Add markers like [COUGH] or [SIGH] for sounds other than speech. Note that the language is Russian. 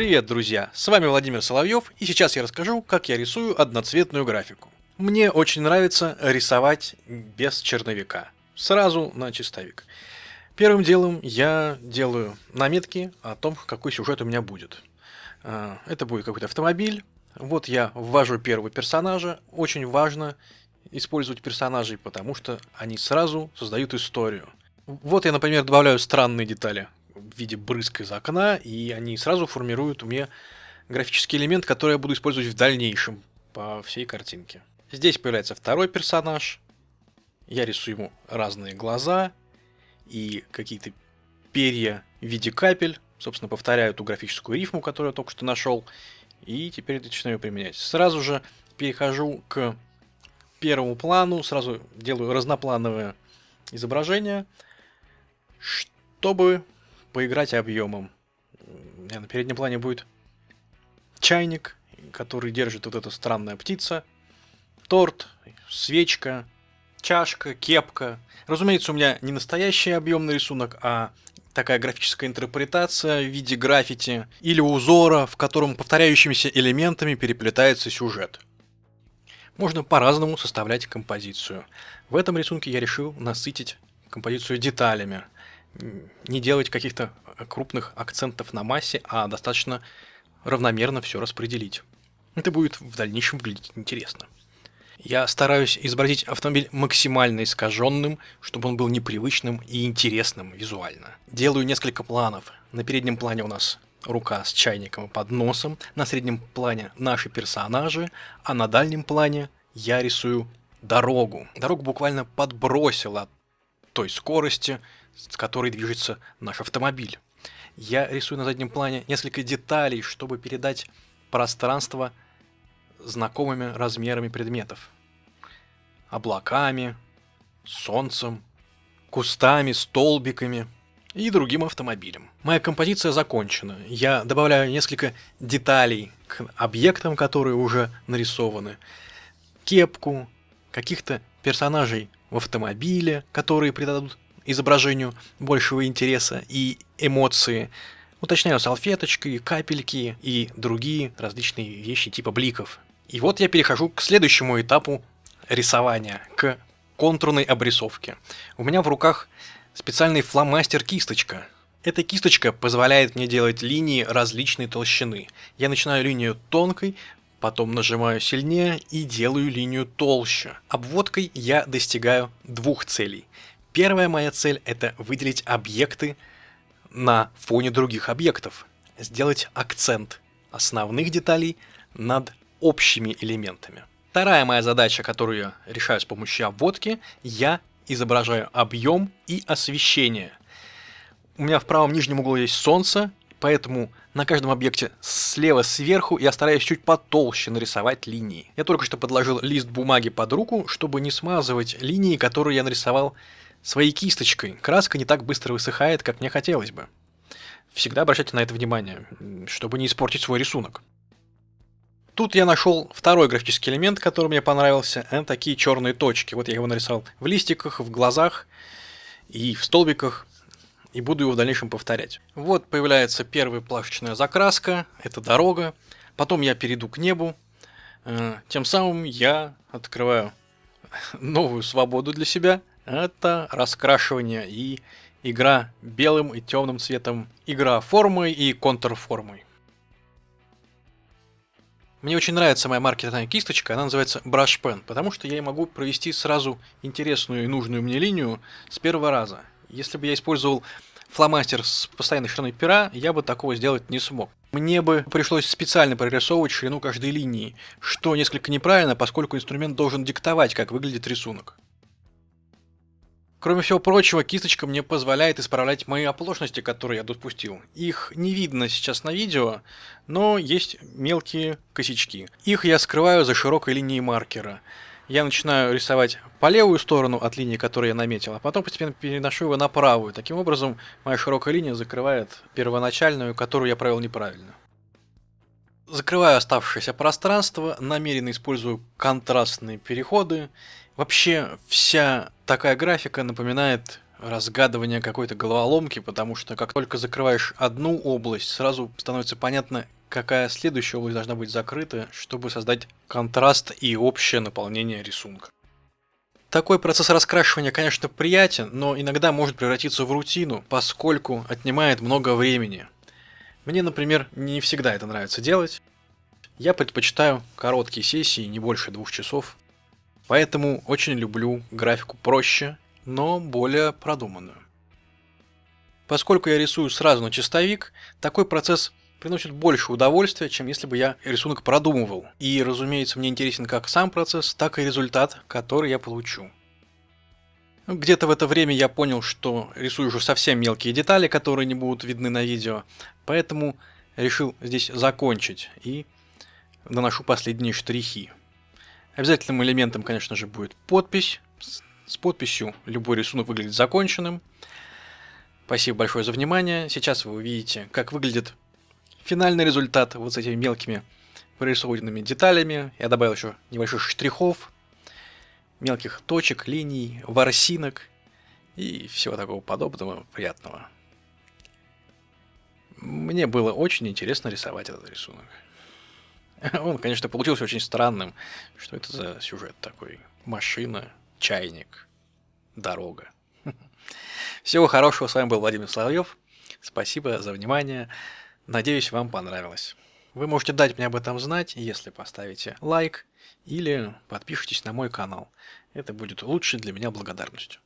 Привет, друзья! С вами Владимир Соловьев, и сейчас я расскажу, как я рисую одноцветную графику. Мне очень нравится рисовать без черновика, сразу на чистовик. Первым делом я делаю наметки о том, какой сюжет у меня будет. А, это будет какой-то автомобиль. Вот я ввожу первого персонажа. Очень важно использовать персонажей, потому что они сразу создают историю. Вот я, например, добавляю странные детали в виде брызг из окна, и они сразу формируют у меня графический элемент, который я буду использовать в дальнейшем по всей картинке. Здесь появляется второй персонаж. Я рисую ему разные глаза и какие-то перья в виде капель. Собственно, повторяю ту графическую рифму, которую я только что нашел. И теперь начинаю применять. Сразу же перехожу к первому плану, сразу делаю разноплановое изображение, чтобы поиграть объемом. На переднем плане будет чайник, который держит вот эта странная птица, торт, свечка, чашка, кепка. Разумеется, у меня не настоящий объемный рисунок, а такая графическая интерпретация в виде граффити или узора, в котором повторяющимися элементами переплетается сюжет. Можно по-разному составлять композицию. В этом рисунке я решил насытить композицию деталями – не делать каких-то крупных акцентов на массе, а достаточно равномерно все распределить. Это будет в дальнейшем выглядеть интересно. Я стараюсь изобразить автомобиль максимально искаженным, чтобы он был непривычным и интересным визуально. Делаю несколько планов. На переднем плане у нас рука с чайником и подносом, на среднем плане наши персонажи, а на дальнем плане я рисую дорогу. Дорогу буквально подбросила той скорости, с которой движется наш автомобиль. Я рисую на заднем плане несколько деталей, чтобы передать пространство знакомыми размерами предметов. Облаками, солнцем, кустами, столбиками и другим автомобилем. Моя композиция закончена. Я добавляю несколько деталей к объектам, которые уже нарисованы. Кепку, каких-то персонажей в автомобиле, которые придадут изображению большего интереса и эмоции. Уточняю салфеточки, капельки и другие различные вещи типа бликов. И вот я перехожу к следующему этапу рисования, к контурной обрисовке. У меня в руках специальный фломастер-кисточка. Эта кисточка позволяет мне делать линии различной толщины. Я начинаю линию тонкой, потом нажимаю сильнее и делаю линию толще. Обводкой я достигаю двух целей. Первая моя цель это выделить объекты на фоне других объектов, сделать акцент основных деталей над общими элементами. Вторая моя задача, которую я решаю с помощью обводки, я изображаю объем и освещение. У меня в правом нижнем углу есть солнце, поэтому на каждом объекте слева сверху я стараюсь чуть потолще нарисовать линии. Я только что подложил лист бумаги под руку, чтобы не смазывать линии, которые я нарисовал своей кисточкой. Краска не так быстро высыхает, как мне хотелось бы. Всегда обращайте на это внимание, чтобы не испортить свой рисунок. Тут я нашел второй графический элемент, который мне понравился. Это такие черные точки. Вот я его нарисовал в листиках, в глазах и в столбиках. И буду его в дальнейшем повторять. Вот появляется первая плашечная закраска. Это дорога. Потом я перейду к небу. Э, тем самым я открываю [LAUGHS] новую свободу для себя это раскрашивание и игра белым и темным цветом, игра формой и контрформой. Мне очень нравится моя маркерная кисточка, она называется Brush Pen, потому что я могу провести сразу интересную и нужную мне линию с первого раза. Если бы я использовал фломастер с постоянной шириной пера, я бы такого сделать не смог. Мне бы пришлось специально прорисовывать ширину каждой линии, что несколько неправильно, поскольку инструмент должен диктовать, как выглядит рисунок. Кроме всего прочего, кисточка мне позволяет исправлять мои оплошности, которые я допустил. Их не видно сейчас на видео, но есть мелкие косячки. Их я скрываю за широкой линией маркера. Я начинаю рисовать по левую сторону от линии, которую я наметил, а потом постепенно переношу его на правую. Таким образом, моя широкая линия закрывает первоначальную, которую я провел неправильно. Закрываю оставшееся пространство, намеренно использую контрастные переходы. Вообще, вся такая графика напоминает разгадывания какой-то головоломки, потому что как только закрываешь одну область, сразу становится понятно, какая следующая область должна быть закрыта, чтобы создать контраст и общее наполнение рисунка. Такой процесс раскрашивания, конечно, приятен, но иногда может превратиться в рутину, поскольку отнимает много времени. Мне, например, не всегда это нравится делать. Я предпочитаю короткие сессии, не больше двух часов. Поэтому очень люблю графику проще, но более продуманную. Поскольку я рисую сразу на чистовик, такой процесс приносит больше удовольствия, чем если бы я рисунок продумывал. И, разумеется, мне интересен как сам процесс, так и результат, который я получу. Где-то в это время я понял, что рисую уже совсем мелкие детали, которые не будут видны на видео, поэтому решил здесь закончить и наношу последние штрихи. Обязательным элементом, конечно же, будет подпись. С подписью любой рисунок выглядит законченным. Спасибо большое за внимание. Сейчас вы увидите, как выглядит финальный результат вот с этими мелкими прорисованными деталями. Я добавил еще небольших штрихов, мелких точек, линий, ворсинок и всего такого подобного приятного. Мне было очень интересно рисовать этот рисунок. [LAUGHS] Он, конечно, получился очень странным. Что это за сюжет такой? Машина, чайник, дорога. [LAUGHS] Всего хорошего. С вами был Владимир Соловьев. Спасибо за внимание. Надеюсь, вам понравилось. Вы можете дать мне об этом знать, если поставите лайк или подпишитесь на мой канал. Это будет лучшей для меня благодарностью.